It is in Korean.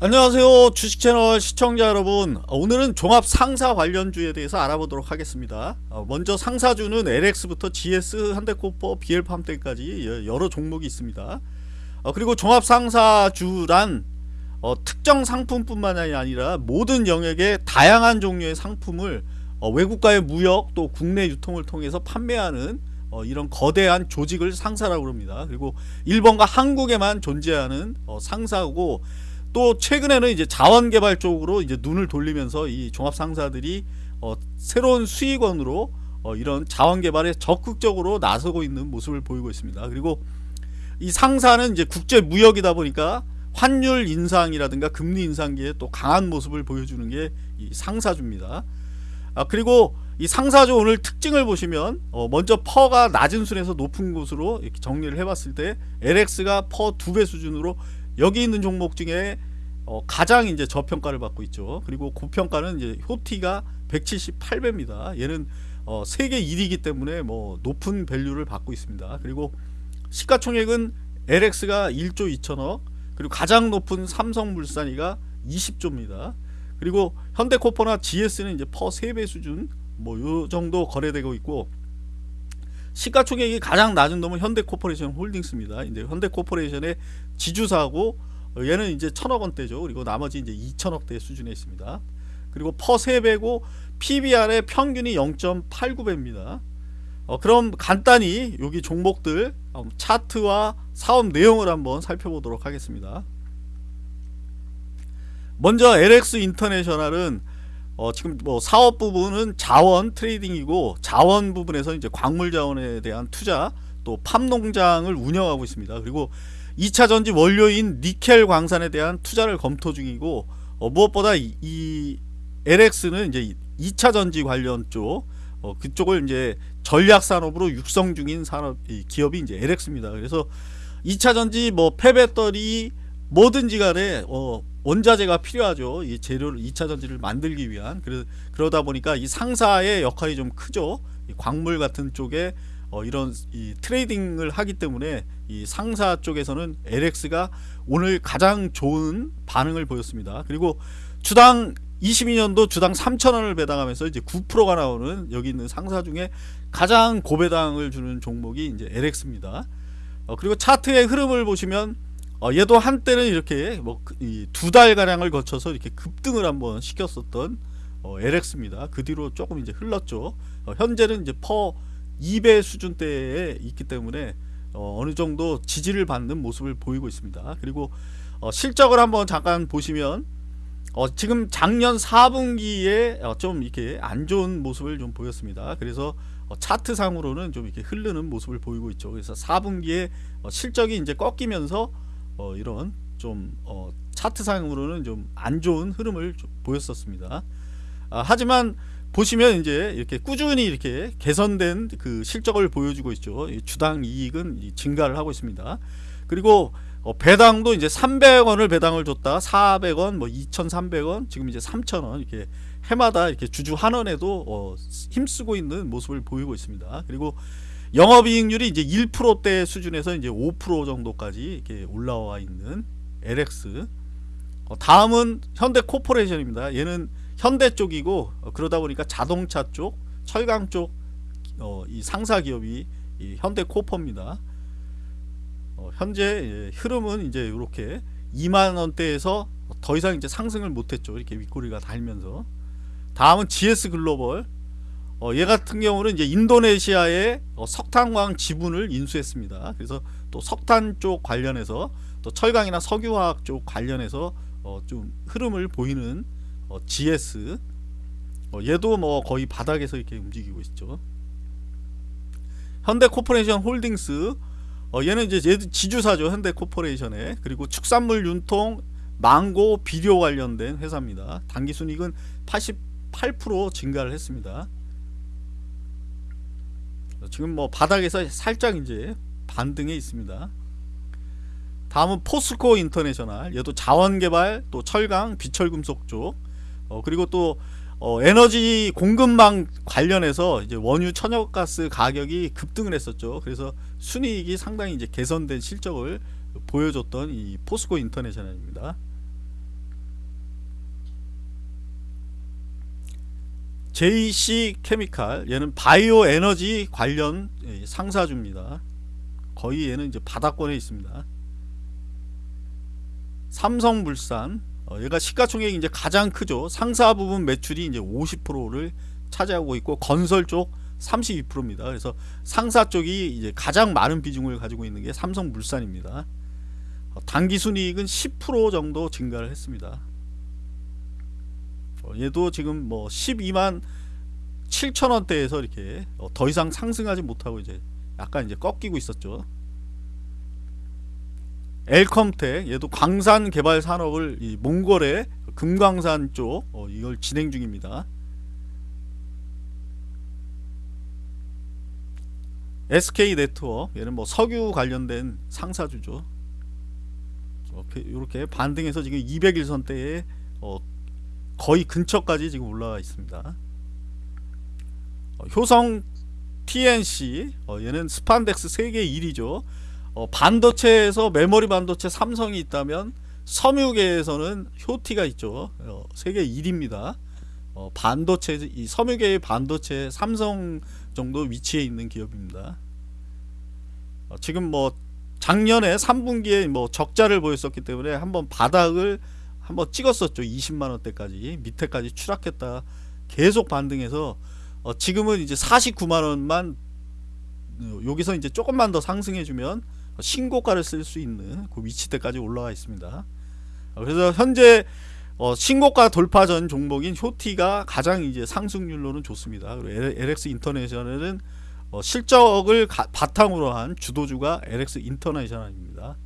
안녕하세요. 주식채널 시청자 여러분. 어, 오늘은 종합 상사 관련주에 대해서 알아보도록 하겠습니다. 어, 먼저 상사주는 LX부터 GS, 현대코퍼, BL팜대까지 여러 종목이 있습니다. 어, 그리고 종합 상사주란 특정 상품뿐만이 아니라 모든 영역의 다양한 종류의 상품을 외국과의 무역 또 국내 유통을 통해서 판매하는 이런 거대한 조직을 상사라고 합니다. 그리고 일본과 한국에만 존재하는 상사고 또 최근에는 이제 자원개발 쪽으로 이제 눈을 돌리면서 이 종합상사들이 어, 새로운 수익원으로 어, 이런 자원개발에 적극적으로 나서고 있는 모습을 보이고 있습니다. 그리고 이 상사는 이제 국제 무역이다 보니까 환율 인상이라든가 금리 인상기에 또 강한 모습을 보여주는 게 이 상사주입니다. 아, 그리고 이 상사주 오늘 특징을 보시면 어, 먼저 퍼가 낮은 순에서 높은 곳으로 정리를 해봤을 때 LX가 PER 두 배 수준으로 여기 있는 종목 중에 어, 가장 이제 저평가를 받고 있죠. 그리고 고평가는 이제 효티가 178배입니다. 얘는 어, 세계 1위이기 때문에 뭐 높은 value를 받고 있습니다. 그리고 시가총액은 LX가 1조 2천억 그리고 가장 높은 삼성물산이가 20조입니다. 그리고 현대코퍼나 GS는 이제 PER 3배 수준 뭐 요 정도 거래되고 있고 시가총액이 가장 낮은 놈은 현대코퍼레이션 홀딩스입니다. 이제 현대코퍼레이션의 지주사고 얘는 이제 천억 원대죠. 그리고 나머지 이제 2천억대 수준에 있습니다. 그리고 PER 3배고 PBR의 평균이 0.89배입니다. 어, 그럼 간단히 여기 종목들 차트와 사업 내용을 한번 살펴보도록 하겠습니다. 먼저 LX 인터내셔널은 어, 지금 뭐 사업 부분은 자원 trading이고 자원 부분에서 이제 광물 자원에 대한 투자 또 팜농장을 운영하고 있습니다. 그리고 2차 전지 원료인 니켈 광산에 대한 투자를 검토 중이고 어, 무엇보다 이, 이, LX는 이제 2차 전지 관련 쪽 어, 그쪽을 이제 전략 산업으로 육성 중인 산업 기업이 이제 LX입니다. 그래서 2차 전지 뭐 폐배터리 뭐든지 간에 어, 원자재가 필요하죠. 이 재료를 2차 전지를 만들기 위한 그러, 그러다 보니까 이 상사의 역할이 좀 크죠. 광물 같은 쪽에 어, 이런 이 트레이딩을 하기 때문에 이 상사 쪽에서는 LX가 오늘 가장 좋은 반응을 보였습니다. 그리고 주당 22년도 주당 3천원을 배당하면서 이제 9%가 나오는 여기 있는 상사 중에 가장 고배당을 주는 종목이 이제 LX입니다. 어, 그리고 차트의 흐름을 보시면 어, 얘도 한때는 이렇게 뭐 두 달가량을 거쳐서 이렇게 급등을 한번 시켰었던 어, LX입니다. 그 뒤로 조금 이제 흘렀죠. 어, 현재는 이제 퍼 2배 수준대에 있기 때문에 어, 느 정도 지지를 받는 모습을 보이고 있습니다. 그리고 어, 실적을 한번 잠깐 보시면 어, 지금 작년 4분기에 어, 좀 이렇게 안 좋은 모습을 좀 보였습니다. 그래서 어, 차트상으로는 좀 이렇게 흐르는 모습을 보이고 있죠. 그래서 4분기에 어, 실적이 이제 꺾이면서 이런 좀 차트상으로는 좀 안 좋은 흐름을 좀 보였었습니다. 아, 하지만 보시면 이제 이렇게 꾸준히 이렇게 개선된 그 실적을 보여주고 있죠. 주당 이익은 증가를 하고 있습니다. 그리고 어 배당도 이제 300원을 배당을 줬다 400원 뭐 2300원 지금 이제 3000원 이렇게 해마다 이렇게 주주 한원에도 어 힘쓰고 있는 모습을 보이고 있습니다. 그리고 영업이익률이 이제 1%대 수준에서 이제 5% 정도까지 이렇게 올라와 있는 LX 어 다음은 현대 코퍼레이션입니다. 얘는 현대 쪽이고 어, 그러다 보니까 자동차 쪽, 철강 쪽, 어, 이 상사 기업이 이 현대 코퍼입니다. 어, 현재 예, 흐름은 이제 이렇게 2만 원대에서 더 이상 이제 상승을 못했죠. 이렇게 윗꼬리가 달면서 다음은 GS 글로벌. 어, 얘 같은 경우는 이제 인도네시아의 어, 석탄광 지분을 인수했습니다. 그래서 또 석탄 쪽 관련해서 또 철강이나 석유화학 쪽 관련해서 어, 좀 흐름을 보이는 어, GS 어, 얘도 뭐 거의 바닥에서 이렇게 움직이고 있죠. 현대코퍼레이션 홀딩스. 어, 얘는 이제 지주사죠 현대코퍼레이션에 그리고 축산물 윤통 망고 비료 관련된 회사입니다. 단기순이익은 88% 증가를 했습니다 지금 뭐 바닥에서 살짝 이제 반등해 있습니다 다음은 포스코 인터내셔널 얘도 자원개발 또 철강 비철금속 쪽 어, 그리고 또 어, 에너지 공급망 관련해서 이제 원유 천연가스 가격이 급등을 했었죠. 그래서 순이익이 상당히 이제 개선된 실적을 보여줬던 이 포스코 인터내셔널입니다. JC 케미칼 얘는 바이오 에너지 관련 예, 상사주입니다. 거의 얘는 이제 바닥권에 있습니다. 삼성물산 어, 얘가 시가총액이 이제 가장 크죠. 상사 부분 매출이 이제 50%를 차지하고 있고 건설 쪽 32%입니다. 그래서 상사 쪽이 이제 가장 많은 비중을 가지고 있는 게 삼성물산입니다. 어, 단기 순이익은 10% 정도 증가를 했습니다. 어, 얘도 지금 뭐 12만 7천 원대에서 이렇게 어, 더 이상 상승하지 못하고 이제 약간 이제 꺾이고 있었죠. 엘컴텍 얘도 광산 개발 산업을 이 몽골의 금광산 쪽 어, 이걸 진행 중입니다. SK 네트워크 얘는 뭐 석유 관련된 상사주죠. 이렇게, 이렇게 반등해서 지금 200일선대에 어, 거의 근처까지 지금 올라와 있습니다. 어, 효성 TNC 어, 얘는 스판덱스 세계 1위죠. 어, 반도체에서 메모리 반도체 삼성이 있다면 섬유계에서는 효티가 있죠. 어, 세계 1위입니다. 어, 반도체 이 섬유계의 반도체 삼성 정도 위치에 있는 기업입니다. 어, 지금 뭐 작년에 3분기에 뭐 적자를 보였었기 때문에 한번 바닥을 한번 찍었었죠. 20만 원대까지 밑에까지 추락했다 계속 반등해서 어, 지금은 이제 49만 원만 어, 여기서 이제 조금만 더 상승해 주면 신고가를 쓸 수 있는 그 위치대까지 올라와 있습니다. 어, 그래서 현재 어, 신고가 돌파 전 종목인 효티가 가장 이제 상승률로는 좋습니다. 그리고 LX 인터내셔널은 어, 실적을 가, 바탕으로 한 주도주가 LX 인터내셔널입니다.